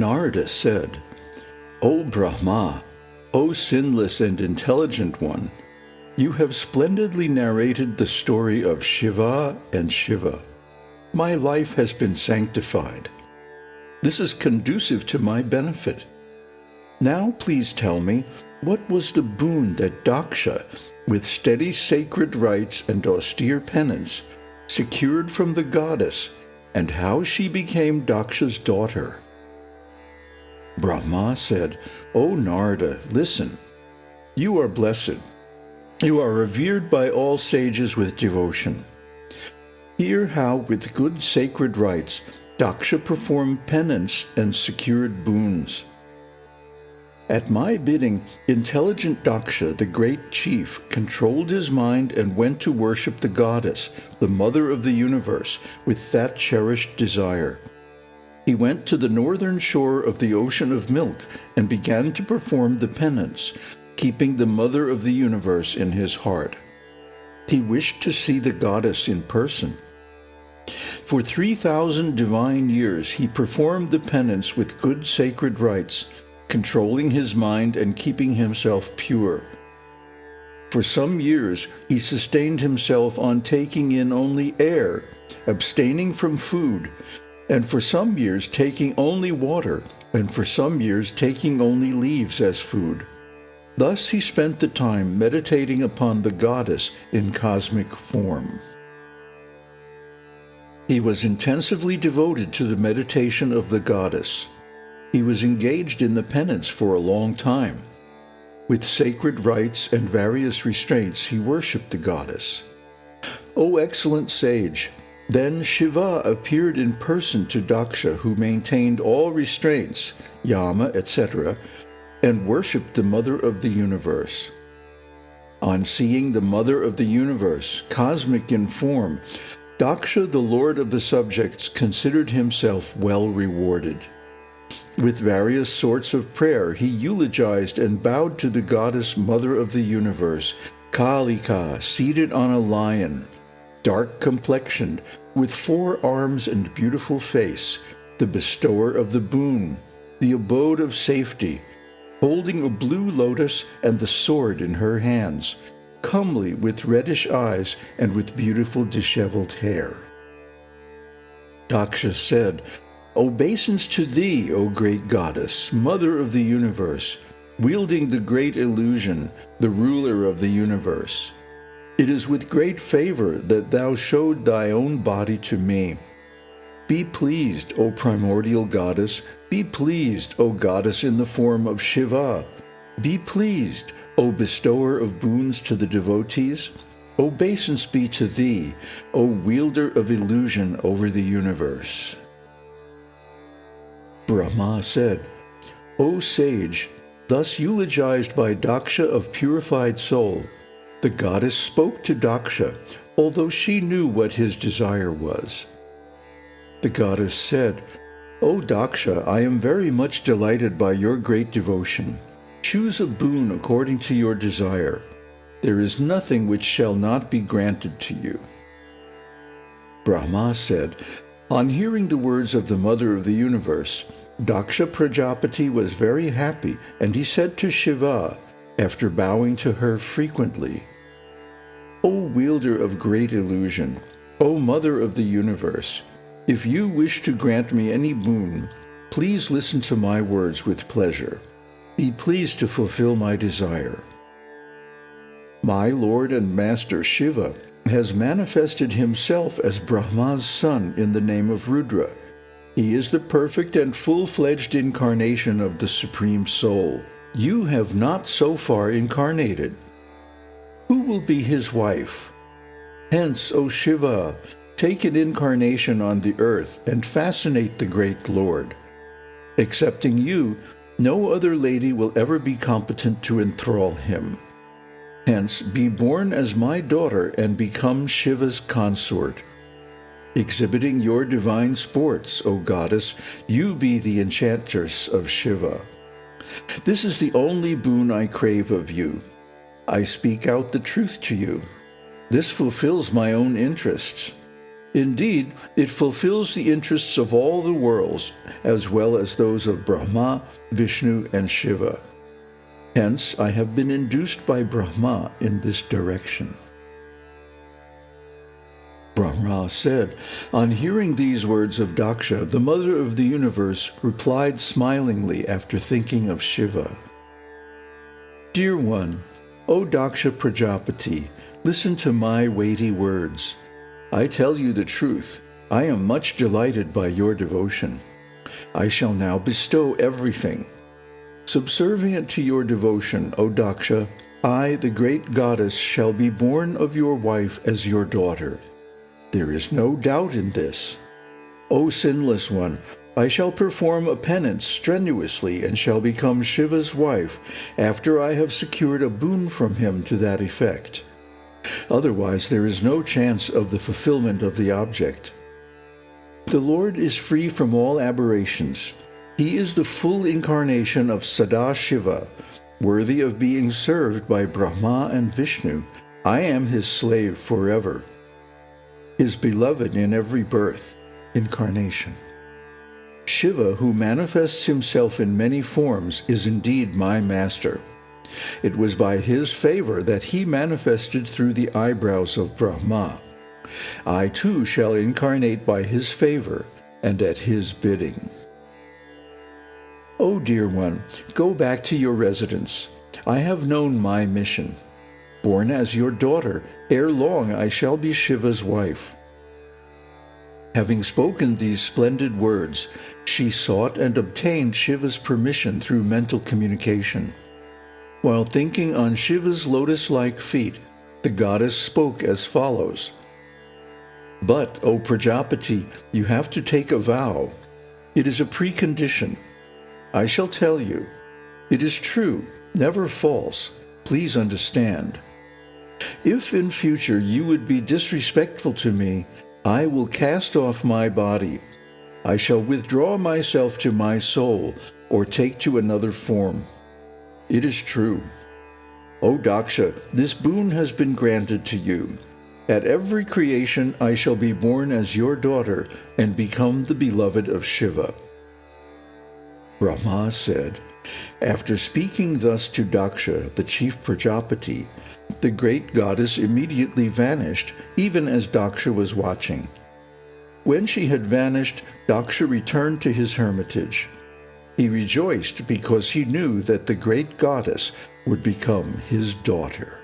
Narada said, O Brahma, O sinless and intelligent one, you have splendidly narrated the story of Shiva and Shiva. My life has been sanctified. This is conducive to my benefit. Now please tell me, what was the boon that Daksha, with steady sacred rites and austere penance, secured from the goddess, and how she became Daksha's daughter? Brahma said, O Narada, listen. You are blessed. You are revered by all sages with devotion. Hear how, with good sacred rites, Daksha performed penance and secured boons. At my bidding, intelligent Daksha, the great chief, controlled his mind and went to worship the goddess, the mother of the universe, with that cherished desire. He went to the northern shore of the ocean of milk and began to perform the penance, keeping the mother of the universe in his heart. He wished to see the goddess in person. For 3,000 divine years he performed the penance with good sacred rites, controlling his mind and keeping himself pure. For some years he sustained himself on taking in only air, abstaining from food, and for some years taking only water, and for some years taking only leaves as food. Thus he spent the time meditating upon the goddess in cosmic form. He was intensively devoted to the meditation of the goddess. He was engaged in the penance for a long time. With sacred rites and various restraints, he worshipped the goddess. O excellent sage, then Shiva appeared in person to Daksha, who maintained all restraints, yama, etc., and worshipped the Mother of the Universe. On seeing the Mother of the Universe, cosmic in form, Daksha, the lord of the subjects, considered himself well rewarded. With various sorts of prayer, he eulogized and bowed to the goddess mother of the universe, Kalika, seated on a lion, dark complexioned, with four arms and beautiful face, the bestower of the boon, the abode of safety, holding a blue lotus and the sword in her hands, comely with reddish eyes and with beautiful disheveled hair. Daksha said, Obeisance to thee, O great goddess, mother of the universe, wielding the great illusion, the ruler of the universe. It is with great favor that thou showed thy own body to me. Be pleased, O primordial goddess, be pleased, O goddess in the form of Shiva. Be pleased, O bestower of boons to the devotees, obeisance be to thee, O wielder of illusion over the universe. Brahma said, O sage, thus eulogized by Daksha of purified soul, the goddess spoke to Daksha, although she knew what his desire was. The goddess said, O Daksha, I am very much delighted by your great devotion. Choose a boon according to your desire. There is nothing which shall not be granted to you. Brahma said, On hearing the words of the Mother of the Universe, Daksha Prajapati was very happy, and he said to Shiva, after bowing to her frequently, O wielder of great illusion, O Mother of the Universe, if you wish to grant me any boon, please listen to my words with pleasure. Be pleased to fulfill my desire. My Lord and Master Shiva has manifested himself as Brahma's son in the name of Rudra. He is the perfect and full-fledged incarnation of the Supreme Soul. You have not so far incarnated. Who will be his wife? Hence, O Shiva, take an incarnation on the earth and fascinate the great Lord. Excepting you, no other lady will ever be competent to enthrall him. Hence, be born as my daughter and become Shiva's consort. Exhibiting your divine sports, O goddess, you be the enchantress of Shiva. This is the only boon I crave of you. I speak out the truth to you. This fulfills my own interests. Indeed, it fulfills the interests of all the worlds, as well as those of Brahma, Vishnu, and Shiva. Hence, I have been induced by Brahma in this direction. Brahma said, On hearing these words of Daksha, the mother of the universe replied smilingly after thinking of Shiva. Dear one, O Daksha Prajapati, listen to my weighty words. I tell you the truth. I am much delighted by your devotion. I shall now bestow everything. Subservient to your devotion, O Daksha, I, the great goddess, shall be born of your wife as your daughter. There is no doubt in this. O sinless one, I shall perform a penance strenuously and shall become Shiva's wife after I have secured a boon from him to that effect. Otherwise, there is no chance of the fulfillment of the object. The Lord is free from all aberrations. He is the full incarnation of Sadashiva, worthy of being served by Brahma and Vishnu. I am his slave forever. His beloved in every birth, incarnation. Shiva, who manifests himself in many forms, is indeed my master. It was by his favor that he manifested through the eyebrows of Brahma. I too shall incarnate by his favor and at his bidding. O oh, dear one, go back to your residence. I have known my mission. Born as your daughter, ere long I shall be Shiva's wife. Having spoken these splendid words, she sought and obtained Shiva's permission through mental communication. While thinking on Shiva's lotus-like feet, the goddess spoke as follows. But, O Prajapati, you have to take a vow. It is a precondition. I shall tell you. It is true, never false. Please understand. If in future you would be disrespectful to me, I will cast off my body. I shall withdraw myself to my soul or take to another form. It is true. O Daksha, this boon has been granted to you. At every creation I shall be born as your daughter and become the beloved of Shiva. Brahma said, After speaking thus to Daksha, the chief Prajapati, the great goddess immediately vanished, even as Daksha was watching. When she had vanished, Daksha returned to his hermitage. He rejoiced because he knew that the great goddess would become his daughter.